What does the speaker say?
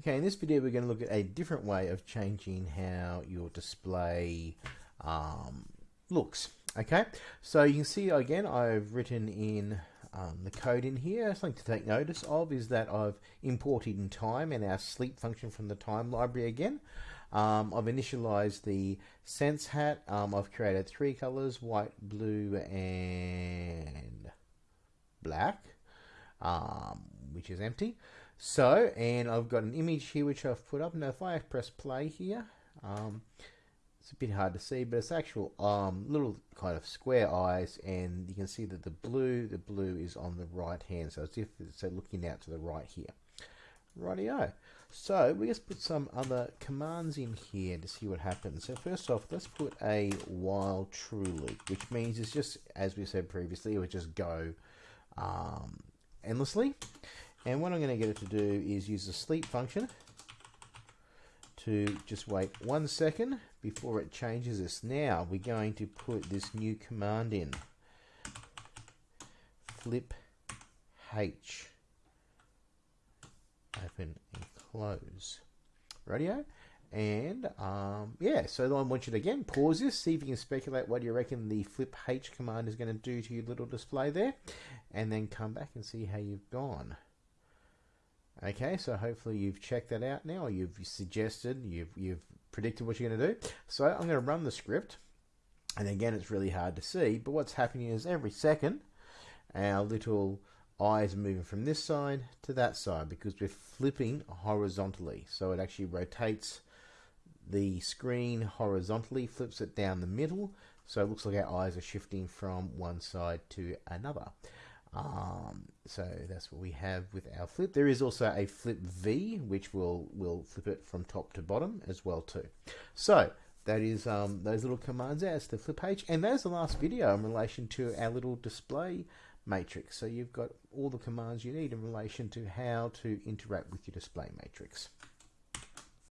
Okay, in this video we're going to look at a different way of changing how your display um, looks. Okay, so you can see again I've written in um, the code in here. Something to take notice of is that I've imported in time and our sleep function from the time library again. Um, I've initialized the sense hat. Um, I've created three colors, white, blue, and black, um, which is empty. So, and I've got an image here which I've put up. Now, if I press play here, um, it's a bit hard to see, but it's actual um, little kind of square eyes, and you can see that the blue, the blue is on the right hand, so as if it's looking out to the right here. Rightio. So we just put some other commands in here to see what happens. So first off, let's put a while true loop, which means it's just, as we said previously, it would just go um, endlessly. And what I'm going to get it to do is use the sleep function to just wait one second before it changes this. Now we're going to put this new command in. Flip H. Open and close. Radio. And um, yeah, so I want you to again pause this, see if you can speculate what you reckon the flip H command is going to do to your little display there, and then come back and see how you've gone. Okay, so hopefully you've checked that out now, you've suggested, you've, you've predicted what you're going to do. So I'm going to run the script, and again, it's really hard to see, but what's happening is every second, our little eyes are moving from this side to that side because we're flipping horizontally. So it actually rotates the screen horizontally, flips it down the middle, so it looks like our eyes are shifting from one side to another. Um, so that's what we have with our flip. There is also a flip V, which will will flip it from top to bottom as well too. So that is um, those little commands as the flip page, and that's the last video in relation to our little display matrix. So you've got all the commands you need in relation to how to interact with your display matrix.